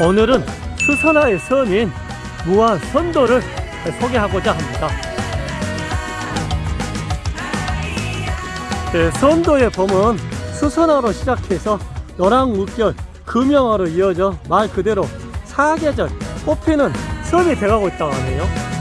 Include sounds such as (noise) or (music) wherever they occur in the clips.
오늘은 수선화의 섬인 무안 선도를 소개하고자 합니다. 네, 선도의 봄은 수선화로 시작해서 노랑 물결, 금영화로 이어져 말 그대로 사계절 꽃피는 섬이 돼가고 있다고 하네요.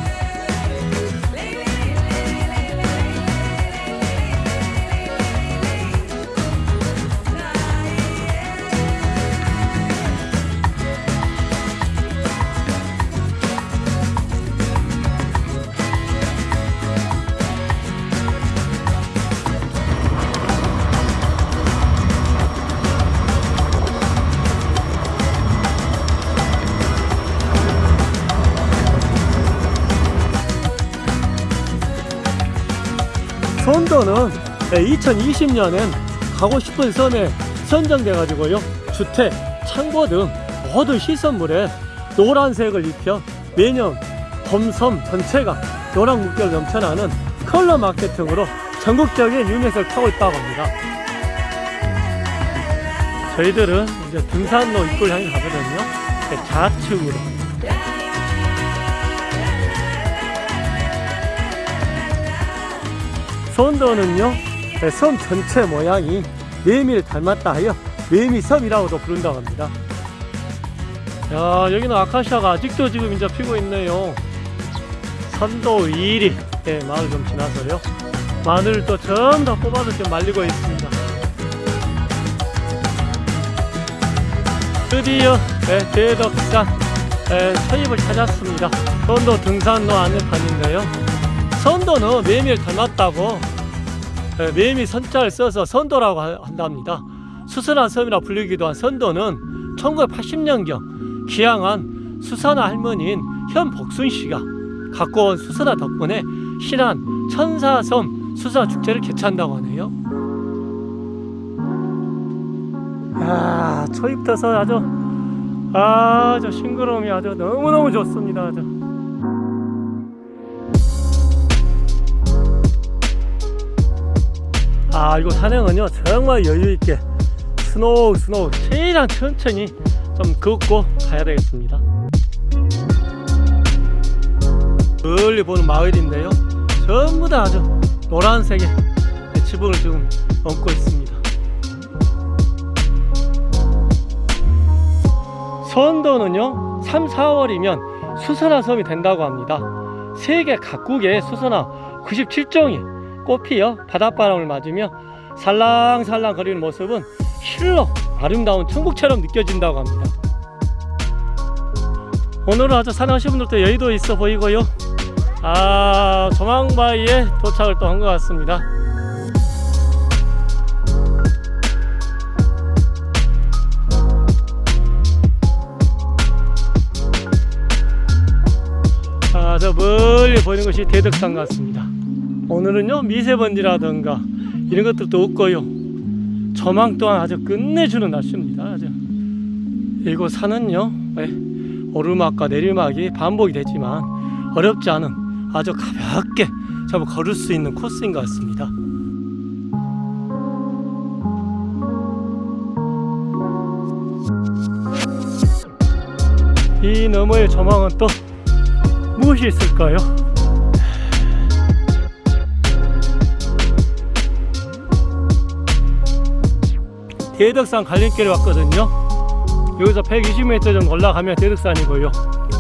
선도는 2020년엔 가고 싶은 섬에 선정돼 가지고요. 주택, 창고 등 모든 시설물에 노란색을 입혀 매년 범섬 전체가 노란 물결 넘쳐나는 컬러 마케팅으로 전국적인 유명세를 타고 있다고 합니다. 저희들은 이제 등산로 입구를 향해 가거든요. 좌측으로 선도는요 네, 섬 전체 모양이 매미를 닮았다 하여 매미섬이라고도 부른다고 합니다. 야 여기는 아카시아가 아직도 지금 이제 피고 있네요. 선도 2일이 네, 마을 좀 지나서요. 마늘을 또 전부 다 뽑아서 지금 말리고 있습니다. 드디어 네, 대덕산 네, 서입을 찾았습니다. 선도 등산로 안내판인데요 선도는 매미를 닮았다고 예, 매미 선자를 써서 선도라고 한답니다. 수선한 섬이라 불리기도 한 선도는 1980년경 기양한 수선화 할머니인 현복순 씨가 갖고 온 수선화 덕분에 신안 천사섬 수선화 축제를 개최한다고 하네요. 아, 초입터서 아주 아주 싱그러움이 아주 너무너무 좋습니다. 아주. 아 이거 산행은요 정말 여유있게 slow slow 최대한 천천히 좀 걷고 가야 되겠습니다. 멀리 보는 마을인데요 전부 다 아주 노란색의 지붕을 지금 얹고 있습니다. 선도는요 3, 4월이면 수선화 섬이 된다고 합니다. 세계 각국의 수선화 97종이 꽃피어 바닷바람을 맞으며 살랑살랑 거리는 모습은 실로 아름다운 천국처럼 느껴진다고 합니다. 오늘은 아주 산하신 분들도 여의도 있어 보이고요. 아 조망바위에 도착을 또 한 것 같습니다. 아 저 멀리 보이는 것이 대덕산 같습니다 오늘은요 미세먼지라든가 이런 것들도 없고요 조망 또한 아주 끝내주는 날씨입니다 아주. 이곳 산은요 네, 오르막과 내리막이 반복이 되지만 어렵지 않은 아주 가볍게 좀 걸을 수 있는 코스인 것 같습니다 이 너머의 조망은 또 무엇이 있을까요? 대덕산 갈림길에 왔거든요. 여기서 120m 정도 올라가면 대덕산이고요.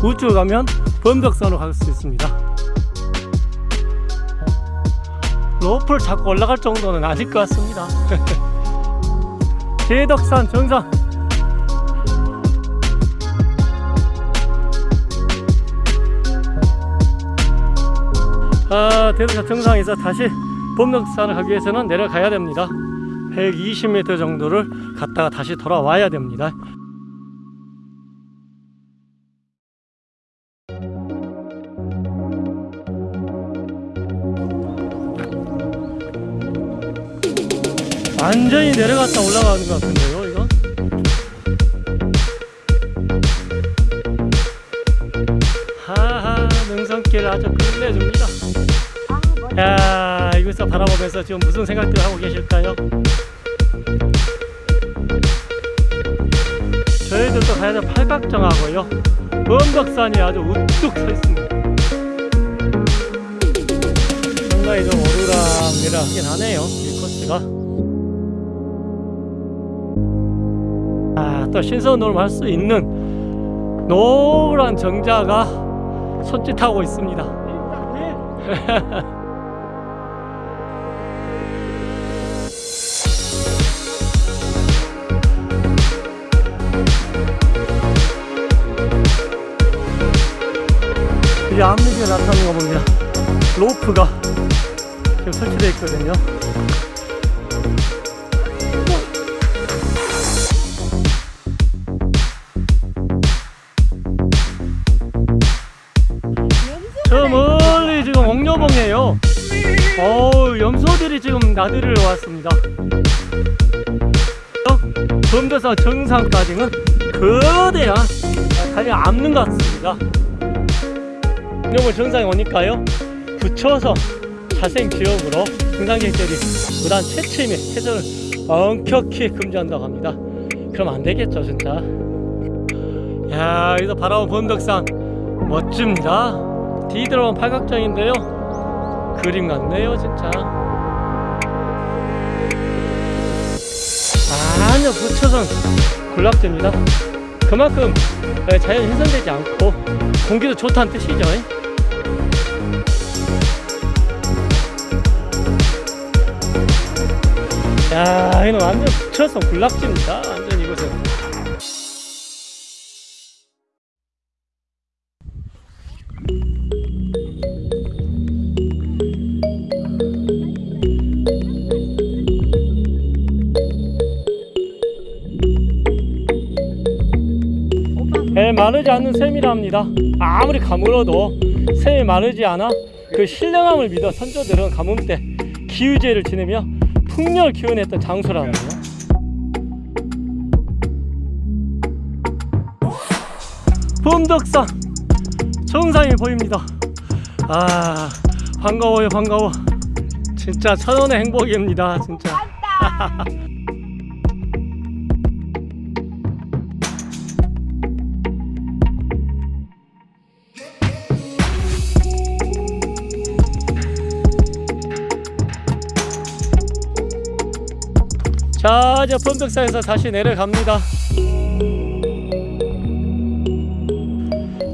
우측 가면 범덕산으로 갈 수 있습니다. 로프를 잡고 올라갈 정도는 아닐 것 같습니다. (laughs) 대덕산 정상. 아 대덕산 정상에서 다시 범덕산을 가기 위해서는 내려가야 됩니다 120m 정도를 갔다가 다시 돌아와야 됩니다. 완전히 내려갔다 올라가는 것 같은데요 이거? 하하 능선길 아주 끝내줍니다 야 이곳서 바라보면서 지금 무슨 생각들 하고 계실까요? 저희들도 가야 될 팔각정하고요. 범덕산이 아주 우뚝 서 있습니다. 상당히 좀 오르락내락하긴 하네요. 이 코스가. 아, 또 신선 노름 할수 있는 노란 정자가 손짓하고 있습니다. (laughs) 앞미에 나타나는 거 보면 로프가 지금 설치되어 있거든요. 저 멀리 지금 옥녀봉이에요. 어우, 염소들이 지금 나들이를 왔습니다. 범대사 정상까지는 거대한 달려 앞는 것 같습니다. 옥녀봉 정상에 오니까요. 붙여서 자생 지역으로 등산객들이 무단 채취 및 해전을 엄격히 금지한다고 합니다. 그럼 안 되겠죠, 진짜. 야, 여기서 바라본 범덕산 멋집니다. 뒤들어온 팔각정인데요. 그림 같네요, 진짜. 아니요, 부처선 군락지입니다. 그만큼 자연 훼손되지 않고 공기도 좋다는 뜻이죠. 야, 이는 완전 부처선 군락지입니다. 완전 이곳은. 예, 마르지 않는 샘이랍니다. 아무리 가물어도 샘이 마르지 않아 그 신령함을 믿어 선조들은 가뭄 때 기유제를 지내며 풍년을 기원했던 장소라는데요. 범덕산 정상이 보입니다. 아 반가워요 반가워. 진짜 천원의 행복입니다 진짜. (laughs) 자 이제 범덕산에서 다시 내려갑니다.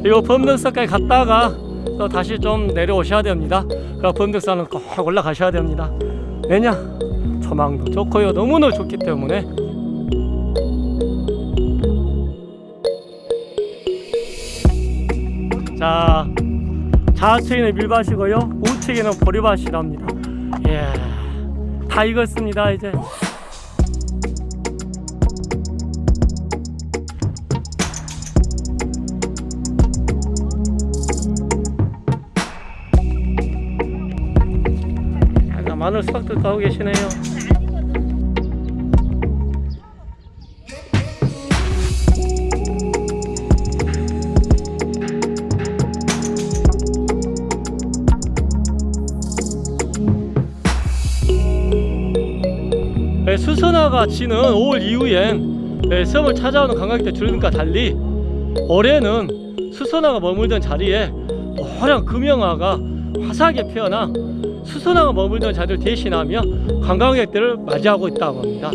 이거 범덕산까지 갔다가 또 다시 좀 내려오셔야 됩니다. 그 범덕산은 꼭 올라가셔야 됩니다. 왜냐? 조망도 좋고요 너무나 좋기 때문에. 자 좌측에는 밀밭이고요. 우측에는 보리밭이랍니다. 예, 다 익었습니다 이제 마늘 수확도 하고 계시네요. 네, 수선화가 지는 5월 이후엔 네, 섬을 찾아오는 관광객들 줄과 달리 올해는 수선화가 머물던 자리에 노란 금영화가 화사하게 피어나 수선화가 머물던 자리를 대신하며 관광객들을 맞이하고 있다고 합니다.